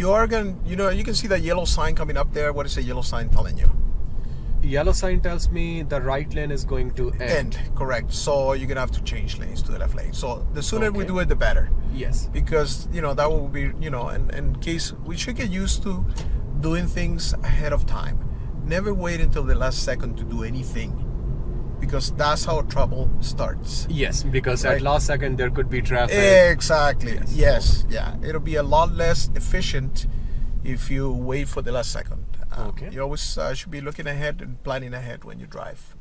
you are going to, you know, you can see that yellow sign coming up there. What is the yellow sign telling you? Yellow sign tells me the right lane is going to end. End, correct. So you're going to have to change lanes to the left lane. So the sooner we do it, the better. Yes. Because, you know, that will be, you know, in, in case we should get used to doing things ahead of time. Never wait until the last second to do anything. Because that's how trouble starts. Yes, because Right. at last second there could be traffic. Exactly. Yes. Yes. Yeah. It'll be a lot less efficient if you wait for the last second. Um, Okay. You always uh, should be looking ahead and planning ahead when you drive.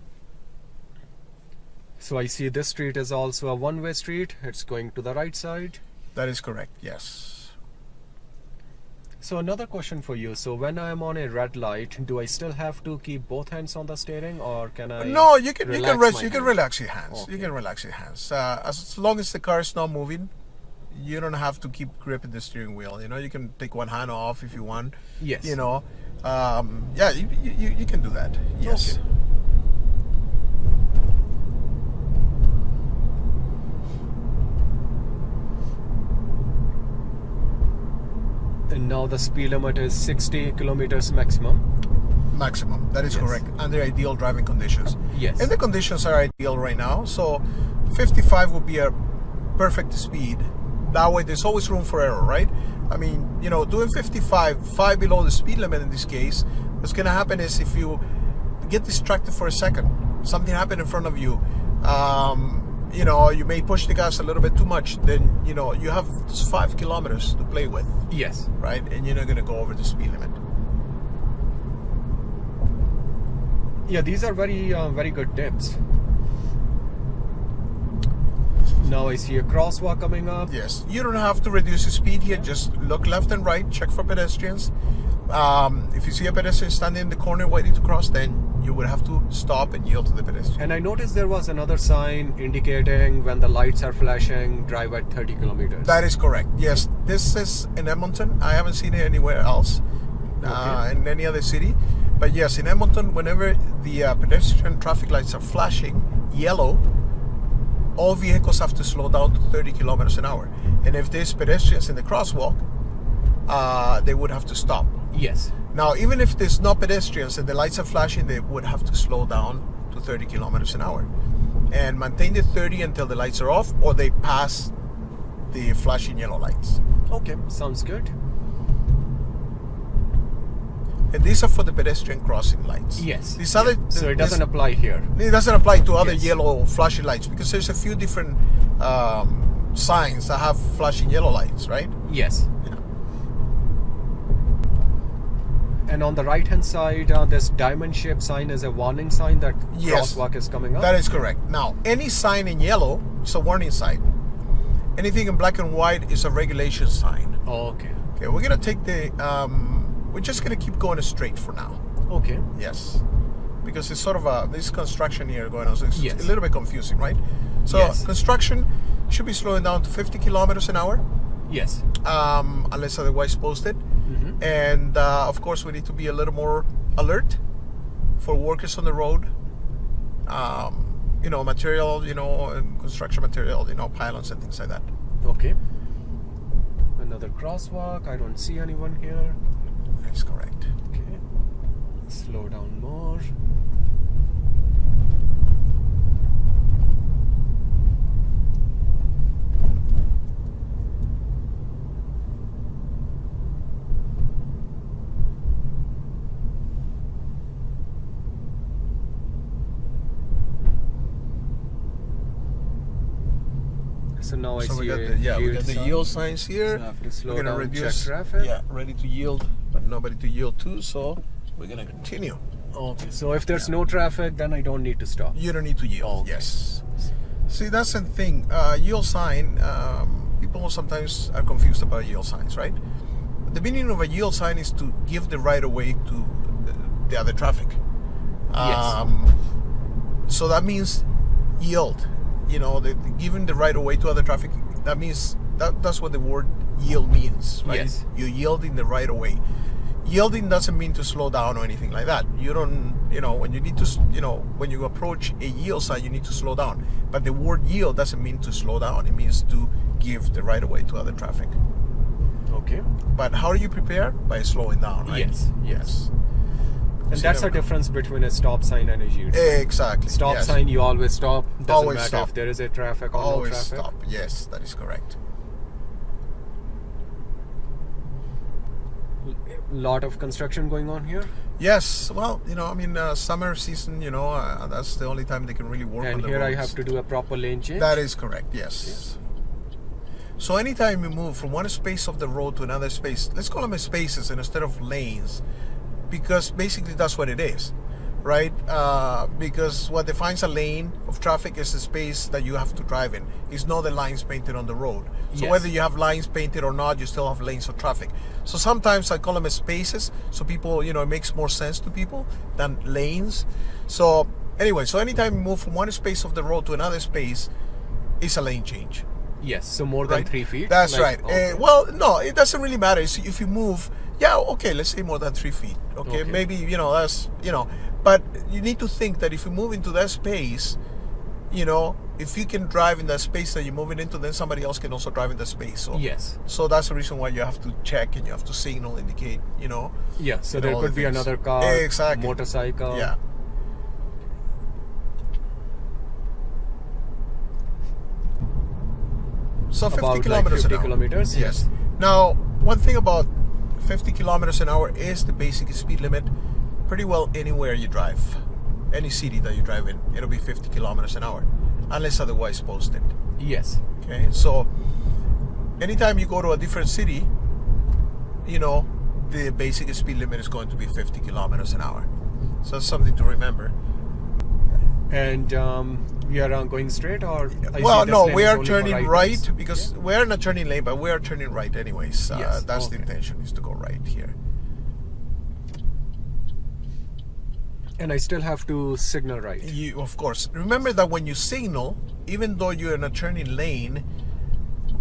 So I see this street is also a one-way street. It's going to the right side. That is correct. Yes. So another question for you. So when I am on a red light, do I still have to keep both hands on the steering, or can I? no, you can you relax can rest, you can relax your hands. You can relax your hands. Uh, as long as the car is not moving, you don't have to keep gripping the steering wheel. You know, you can take one hand off if you want. Yes. You know, um, yeah, you, you, you- you can do that. Yes. Okay. And now the speed limit is 60 kilometers maximum. maximum. That is Yes. correct. Under ideal driving conditions. Yes. And the conditions are ideal right now. So 55 would be a perfect speed. That way there's always room for error, right? I mean, you know, doing 55, five below the speed limit in this case, what's gonna happen is if you get distracted for a second, something happened in front of you, um, you know, you may push the gas a little bit too much, then you know, you have five kilometers to play with, Yes. right? And you're not gonna go over the speed limit. Yeah, these are very uh, very good tips. Now I see a crosswalk coming up. Yes, you don't have to reduce the speed here. Just look left and right, check for pedestrians. Um, if you see a pedestrian standing in the corner waiting to cross, then you would have to stop and yield to the pedestrian. And I noticed there was another sign indicating when the lights are flashing, drive at 30 kilometers. That is correct. Yes, this is in Edmonton. I haven't seen it anywhere else uh, in any other city. But yes, in Edmonton, whenever the uh, pedestrian traffic lights are flashing yellow, all vehicles have to slow down to 30 kilometers an hour. And if there's pedestrians in the crosswalk, uh, they would have to stop. yes. Now, even if there's no pedestrians and the lights are flashing, they would have to slow down to 30 kilometers an hour and maintain the 30 until the lights are off or they pass the flashing yellow lights. Okay, sounds good. And these are for the pedestrian crossing lights. Yes. These other So it doesn't apply here. it doesn't apply to other Yes. yellow flashing lights because there's a few different um, signs that have flashing yellow lights, right? Yes. Yeah. And on the right hand side, uh, this diamond shaped sign is a warning sign that Yes. crosswalk is coming up. That is correct. Now, any sign in yellow is a warning sign. Anything in black and white is a regulation sign. okay. Okay, we're gonna take the. Um, we're just gonna keep going straight for now. Okay. Yes, because it's sort of a this construction here going on, so it's Yes. a little bit confusing, right? So Yes. construction should be slowing down to 50 kilometers an hour, Yes. um, unless otherwise posted. And uh, of course, we need to be a little more alert for workers on the road. Um, you know, material, you know, construction material, you know, pylons and things like that. Okay. Another crosswalk. I don't see anyone here. That's correct. Okay. Slow down more. So now I so see we got the yeah, we yield got the yield signs here. So I have to slow we're gonna down, reduce traffic. Yeah, ready to yield, but nobody to yield to. So we're gonna continue. Okay, so if there's no traffic, then I don't need to stop. You don't need to yield. Okay. Yes. See, that's the thing. Uh, yield sign. Um, people sometimes are confused about yield signs, right? The meaning of a yield sign is to give the right of way to the, the other traffic. Yes. Um, so that means yield. You know, the, giving the right of way to other traffic. That means that that's what the word yield means, right? Yes. You're yielding the right of way. Yielding doesn't mean to slow down or anything like that. You don't, you know, when you need to, you know, when you approach a yield sign, you need to slow down. But the word yield doesn't mean to slow down. It means to give the right of way to other traffic. Okay. But how do you prepare? By slowing down, right? Yes, yes. And So that's the difference between a stop sign and a U turn. Exactly. Stop yes. sign, you always stop. Doesn't Always matter stop. if there is a traffic or Always no traffic. stop. Yes, that is correct. Lot of construction going on here. Yes. Well, you know, I mean, uh, summer season. You know, uh, that's the only time they can really work on and the here I have to do a proper lane change. That is correct. Yes. So anytime you move from one space of the road to another space, let's call them spaces instead of lanes, because basically that's what it is, right? Uh, because what defines a lane of traffic is the space that you have to drive in. It's not the lines painted on the road. So Yes. whether you have lines painted or not, you still have lanes of traffic. So sometimes I call them spaces, so people, you know, it makes more sense to people than lanes. So anyway, so anytime you move from one space of the road to another space, it's a lane change. Yes, so more than Right. three feet. That's like- right. okay. Uh, well, no, it doesn't really matter. It's- If you move, yeah, okay, let's say more than three feet. Okay, Okay. maybe you know that's you know, but you need to think that if you move into that space, you know, if you can drive in that space that you're moving into, then somebody else can also drive in that space. So Yes. So that's the reason why you have to check and you have to signal, indicate. You know. Yeah, so there could the be things. another car, Exactly. motorcycle. Yeah. So 50 About, like, kilometers 50 an hour. kilometers, Yes. yes. Now, one thing about 50 kilometers an hour is the basic speed limit. Pretty well anywhere you drive, any city that you drive in, it'll be 50 kilometers an hour, unless otherwise posted. Yes. Okay, so anytime you go to a different city, you know, the basic speed limit is going to be 50 kilometers an hour. So that's something to remember. And um, we are uh, going straight or? I well, no, we are turning right right turns. because we're not turning lane, but we are turning right anyways. Uh, Yes, that's the intention is to go right here. And I still have to signal right. You, of course, remember that when you signal, even though you're in a turning lane,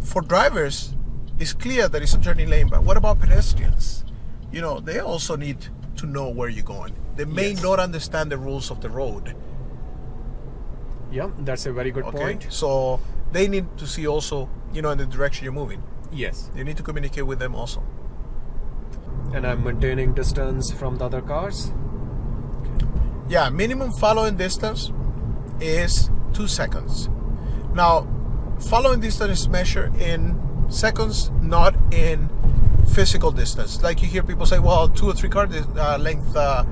for drivers, it's clear that it's a turning lane. But what about pedestrians? You know, they also need to know where you're going. They may Yes. not understand the rules of the road. Yeah, that's a very good Okay, point. so they need to see also, you know, in the direction you're moving. Yes. You need to communicate with them also. And I'm maintaining distance from the other cars. Yeah, minimum following distance is two seconds. Now, following distance is measured in seconds, not in physical distance. Like you hear people say, "Well, two or three car uh, length," uh,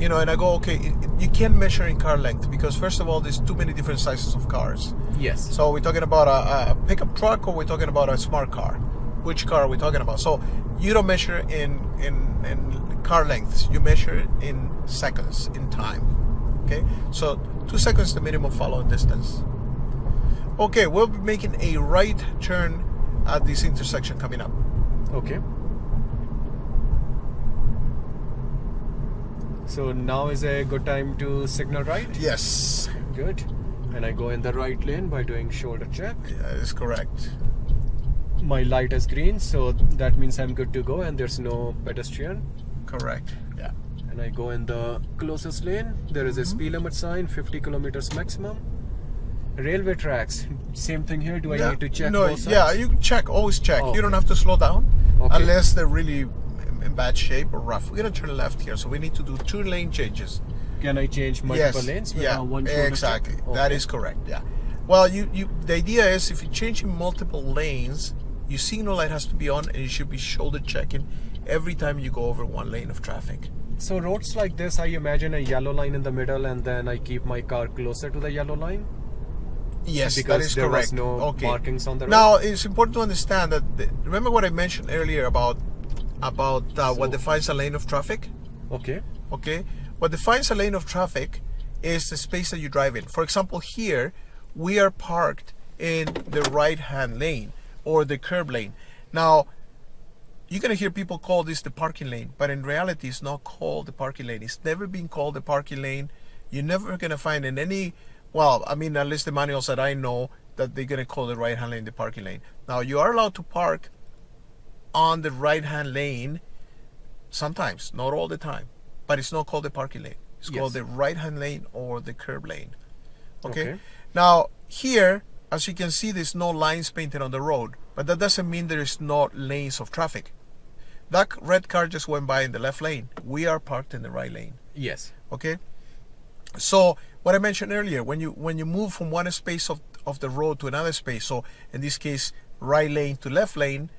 you know, and I go, "Okay, it- you can't measure in car length because first of all, there's too many different sizes of cars. Yes. So we're talking about a, a pickup truck or we're talking about a smart car. Which car are we talking about? So you don't measure in in, in car lengths. You measure in seconds, in time. Okay. So two seconds the minimum follow distance. Okay, we'll be making a right turn at this intersection coming up. Okay. So now is a good time to signal right? Yes, Good. And I go in the right lane by doing shoulder check. Yeah, that is correct. My light is green, so that means I'm good to go and there's no pedestrian. Correct. Yeah. And I go in the closest lane. There is a Mm-hmm. speed limit sign, 50 kilometers maximum. Railway tracks, same thing here. Do I yeah. need to check No, yeah, you check. Always check. Oh, You don't have to slow down Okay. unless they're really in bad shape or rough. We're gonna turn left here, so we need to do two lane changes. Can I change multiple yes. lanes? with yeah. one exactly. That Okay. is correct. Yeah. Well, you you the idea is if you're changing multiple lanes, your signal light has to be on, and you should be shoulder checking every time you go over one lane of traffic. So roads like this, I imagine a yellow line in the middle, and then I keep my car closer to the yellow line. Yes, that Because is there was correct. no okay. markings on the road? Now it's important to understand that. The, remember what I mentioned earlier about about uh, what defines a lane of traffic. Okay. Okay, what defines a lane of traffic is the space that you drive in. For example, here we are parked in the right-hand lane or the curb lane. Now, you're gonna hear people call this the parking lane, but in reality, it's not called the parking lane. It's never been called the parking lane. You're never gonna find in any, well, I mean, at least the manuals that I know that they're gonna call the right-hand lane the parking lane. Now, you are allowed to park on the right-hand lane sometimes, not all the time, but it's not called the parking lane. It's called the right-hand lane or the curb lane. Okay? Okay. Now here as you can see, there's no lines painted on the road, but that doesn't mean there is no lanes of traffic. That red car just went by in the left lane. We are parked in the right lane. Yes. Okay. So what I mentioned earlier, when you when you move from one space of, of the road to another space, so in this case right lane to left lane,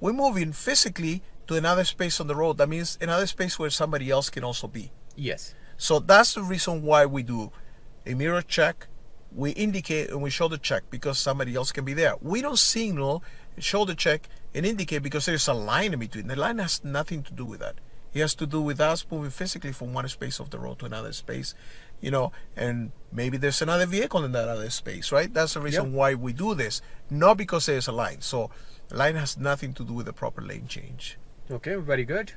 we're moving physically to another space on the road. That means another space where somebody else can also be. Yes. So that's the reason why we do a mirror check. We indicate and we shoulder check because somebody else can be there. We don't signal, shoulder check, and indicate because there's a line in between. The line has nothing to do with that. It has to do with us moving physically from one space of the road to another space, you know, and maybe there's another vehicle in that other space, right? That's the reason Yep. why we do this, not because there's a line. So line has nothing to do with the proper lane change. Okay, very good.